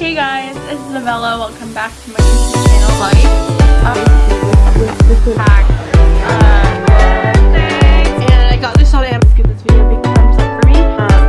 Hey guys, it's Isabella. Welcome back to my YouTube channel. Like, um, uh, and I got this on Amazon. Give this video a big thumbs up for me. Um.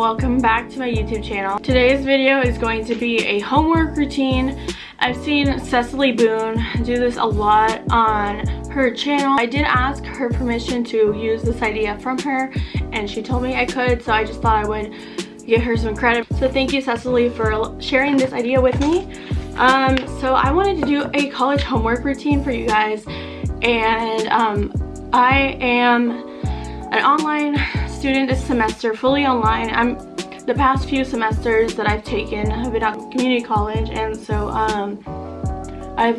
Welcome back to my YouTube channel. Today's video is going to be a homework routine. I've seen Cecily Boone do this a lot on her channel. I did ask her permission to use this idea from her and she told me I could so I just thought I would give her some credit. So thank you Cecily for sharing this idea with me. Um, so I wanted to do a college homework routine for you guys and um, I am an online student this semester, fully online. I'm the past few semesters that I've taken have been at community college and so um, I've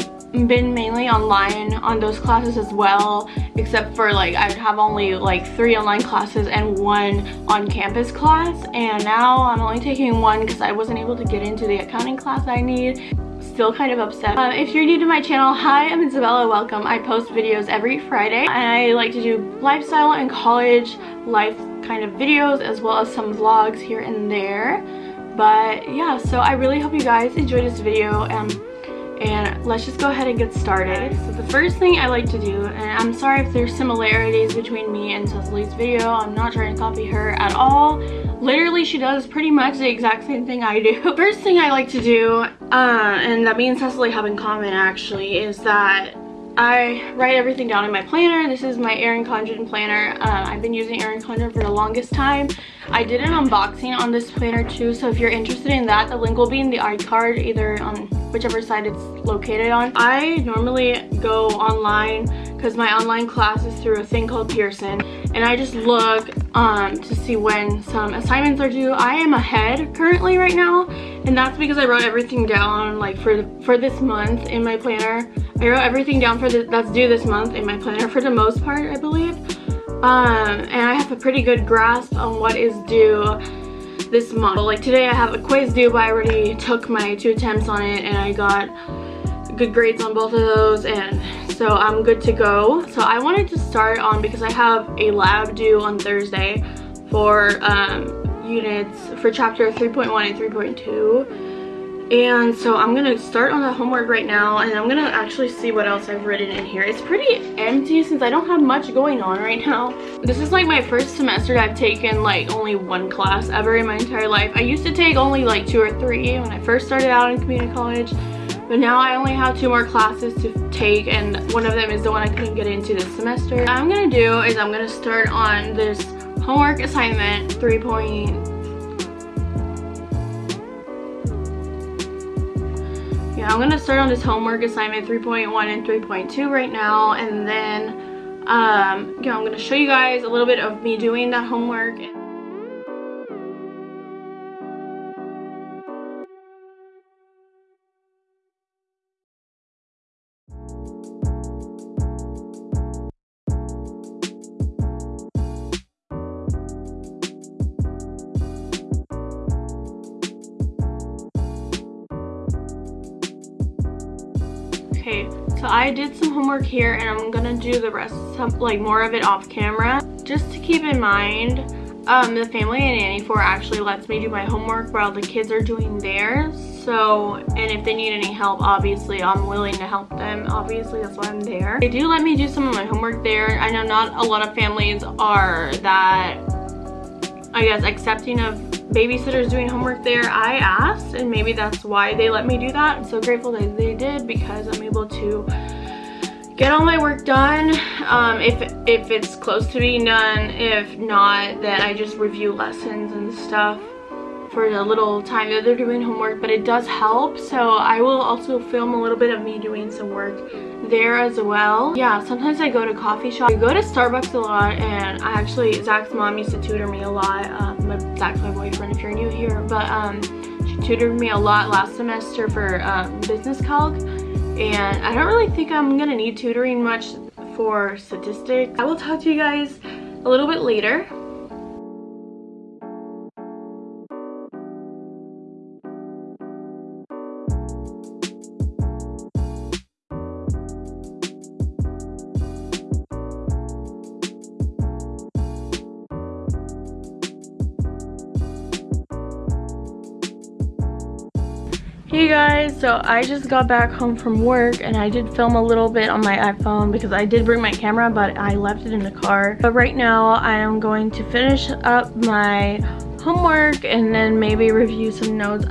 been mainly online on those classes as well except for like I have only like three online classes and one on-campus class and now I'm only taking one because I wasn't able to get into the accounting class I need still kind of upset. Uh, if you're new to my channel, hi, I'm Isabella, welcome. I post videos every Friday and I like to do lifestyle and college life kind of videos as well as some vlogs here and there. But yeah, so I really hope you guys enjoyed this video um, and let's just go ahead and get started. So the first thing I like to do, and I'm sorry if there's similarities between me and Cecily's video, I'm not trying to copy her at all literally she does pretty much the exact same thing I do. First thing I like to do, uh, and that me and Cecily have in common actually, is that I write everything down in my planner. This is my Erin Condren planner. Uh, I've been using Erin Condren for the longest time. I did an unboxing on this planner too, so if you're interested in that, the link will be in the iCard, either on whichever side it's located on. I normally go online because my online class is through a thing called Pearson, and I just look um, to see when some assignments are due. I am ahead currently right now, and that's because I wrote everything down like for for this month in my planner. I wrote everything down for the, that's due this month in my planner for the most part, I believe. Um, and I have a pretty good grasp on what is due this month. Like today I have a quiz due, but I already took my two attempts on it and I got good grades on both of those and so I'm good to go. So I wanted to start on because I have a lab due on Thursday for um, units for chapter 3.1 and 3.2 and so I'm gonna start on the homework right now and I'm gonna actually see what else I've written in here. It's pretty empty since I don't have much going on right now. This is like my first semester I've taken like only one class ever in my entire life. I used to take only like two or three when I first started out in community college but now I only have two more classes to take and one of them is the one I couldn't get into this semester. What I'm gonna do is I'm gonna start on this homework assignment 3.0 yeah i'm gonna start on this homework assignment 3.1 and 3.2 right now and then um yeah i'm gonna show you guys a little bit of me doing that homework okay so i did some homework here and i'm gonna do the rest some like more of it off camera. Just to keep in mind um the family and nanny for actually lets me do my homework while the kids are doing theirs. So and if they need any help obviously i'm willing to help them. Obviously that's why i'm there. They do let me do some of my homework there. I know not a lot of families are that i guess accepting of babysitters doing homework there. I asked and maybe that's why they let me do that. I'm so grateful that they did because i'm able to get all my work done. Um, if if it's close to being done if not then i just review lessons and stuff for the little time that they're doing homework but it does help. So i will also film a little bit of me doing some work there as well. Yeah sometimes i go to coffee shop. I go to starbucks a lot and i actually zach's mom used to tutor me a lot. Um, zach's my boyfriend if you're new here. But um she tutored me a lot last semester for um, business calc. And i don't really think i'm gonna need tutoring much for statistics. I will talk to you guys a little bit later Hey guys, so I just got back home from work and I did film a little bit on my iPhone because I did bring my camera but I left it in the car. But right now I am going to finish up my homework and then maybe review some notes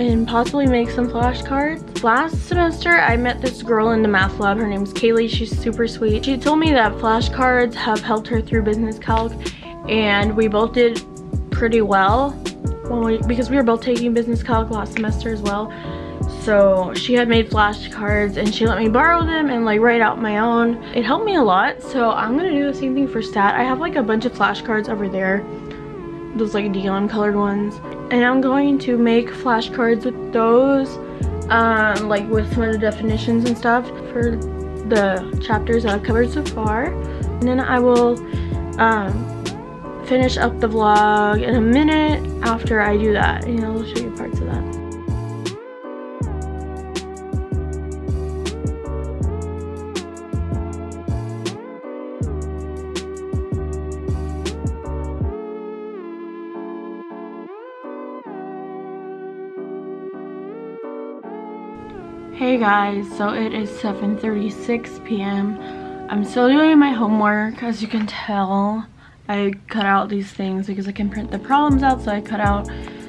and possibly make some flashcards. Last semester, I met this girl in the math lab. Her name's Kaylee. She's super sweet. She told me that flashcards have helped her through business calc and we both did pretty well we, because we were both taking business calc last semester as well. So she had made flashcards and she let me borrow them and like write out my own. It helped me a lot. So I'm gonna do the same thing for stat. I have like a bunch of flashcards over there. Those like neon colored ones. And I'm going to make flashcards with those. Um, like with some of the definitions and stuff for the chapters that I've covered so far. And then I will um, finish up the vlog in a minute after I do that and I'll show you parts of that. Hey guys, so it is 7.36 p.m. I'm still doing my homework as you can tell. I cut out these things because I can print the problems out so I cut out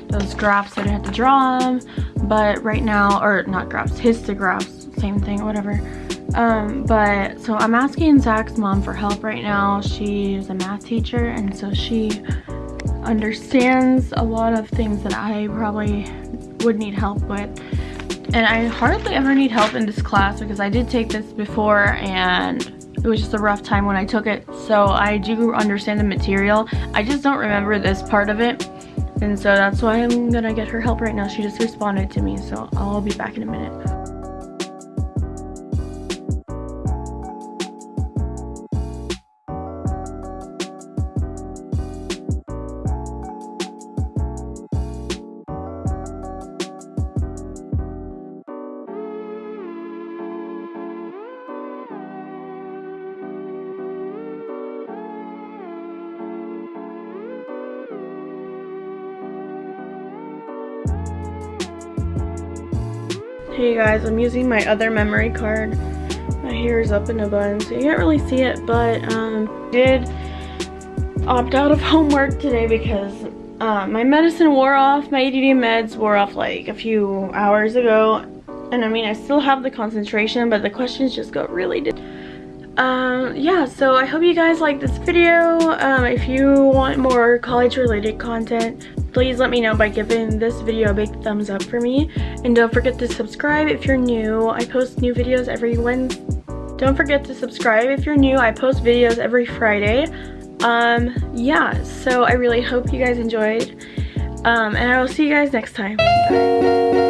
those graphs that I had to draw them. But right now or not graphs histographs same thing whatever. Um but so I'm asking Zach's mom for help right now. She's a math teacher and so she understands a lot of things that I probably would need help with. And I hardly ever need help in this class because I did take this before and it was just a rough time when I took it. So I do understand the material. I just don't remember this part of it. And so that's why I'm gonna get her help right now. She just responded to me so I'll be back in a minute Hey guys, I'm using my other memory card. My hair is up in a bun, so you can't really see it, but um, did opt out of homework today because uh, my medicine wore off. My ADD meds wore off like a few hours ago. And I mean, I still have the concentration, but the questions just got really um yeah so i hope you guys like this video. Um if you want more college related content please let me know by giving this video a big thumbs up for me. And don't forget to subscribe if you're new. I post new videos every wednesday don't forget to subscribe if you're new. I post videos every friday. Um yeah so i really hope you guys enjoyed. Um and i will see you guys next time. Bye